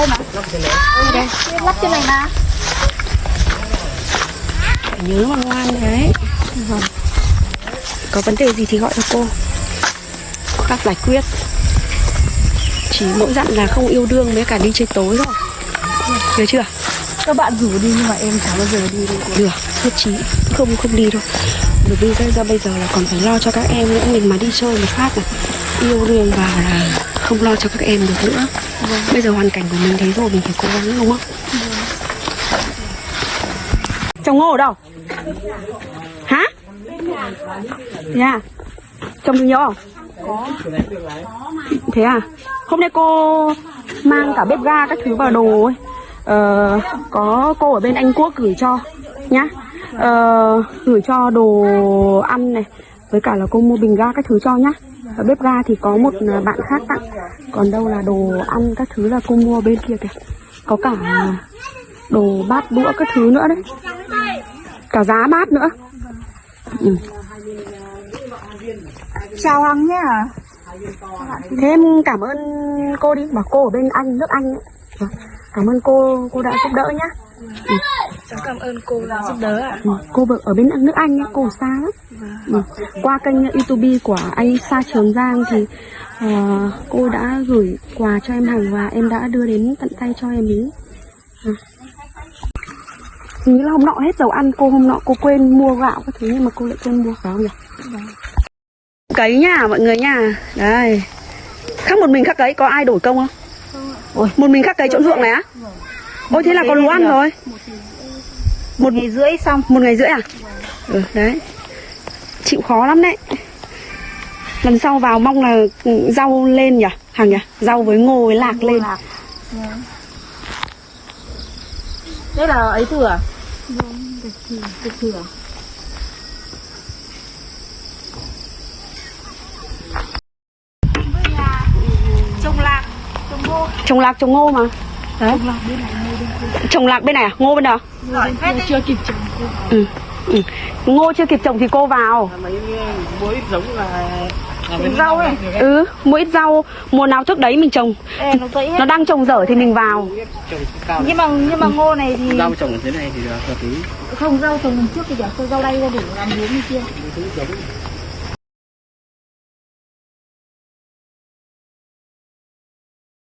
đây mà. Ừ, đây. lắp trên này mà. Nhớ mà ngoan đấy. Vâng. có vấn đề gì thì gọi cho cô. Có cách giải quyết. Chỉ mỗi dặn là không yêu đương với cả đi chơi tối thôi. Được chưa? Các bạn rủ đi nhưng mà em chẳng bao giờ đi được được nhất trí. Không không đi đâu. Bởi vì ra bây giờ là còn phải lo cho các em nữa. Mình mà đi chơi một phát là yêu đương vào là không lo cho các em được nữa. Bây giờ hoàn cảnh của mình thế rồi mình phải cố gắng đúng không? Trồng ngô ở đâu? Hả? Nhà. Trồng được nhiều không thế à? Hôm nay cô mang cả bếp ga các thứ vào đồ ấy. Ờ, có cô ở bên Anh Quốc gửi cho nhá. Ờ, gửi cho đồ ăn này với cả là cô mua bình ga các thứ cho nhá. Ở bếp ga thì có một bạn khác tặng. Còn đâu là đồ ăn các thứ là cô mua bên kia kìa. Có cả đồ bát đũa các thứ nữa đấy. Cả giá bát nữa. Ừ. chào hằng nhé thế em cảm ơn cô đi. Bảo cô ở bên anh nước anh ấy. Cảm ơn cô cô đã giúp đỡ nhá cháu cảm ơn cô đã giúp đỡ ạ Ừ, cô ở bên nước Anh ấy, cô xa lắm ừ. Qua kênh YouTube của anh Sa Trường Giang thì ờ, cô đã gửi quà cho em Hằng và em đã đưa đến tận tay cho em ý ừ. Hình như là hôm nọ hết dầu ăn cô hôm nọ cô quên mua gạo các thứ nhưng mà cô lại quên mua phải không nhỉ? Cấy nha mọi người nha Đây Khác một mình khắc cấy có ai đổi công không? Ôi, một mình khắc cấy chỗ ruộng này á? Ôi thế là có lúa ăn rồi một ngày rưỡi xong. Một ngày rưỡi à? Ừ đấy. Chịu khó lắm đấy. Lần sau vào mong là rau lên nhỉ? Hàng nhỉ? Rau với ngô với lạc lên. lạc. Đây là ấy thừa à? được thừa trồng lạc trồng ngô. Trồng lạc trồng ngô mà đấy trồng lạc bên này ngô à? Ngô bên nào hết chưa kịp trồng ừ. ừ. ngô chưa kịp trồng thì cô vào. Mấy mỗi ít giống là rau ấy. Ừ mua ít rau. Mùa nào trước đấy mình trồng. Ê, nó nó đang trồng dở thì mình vào. Nhưng mà nhưng mà ngô này thì rau trồng thế này thì là hợp lý. Không rau trồng trước thì chả rau đây ra để làm hướng như kia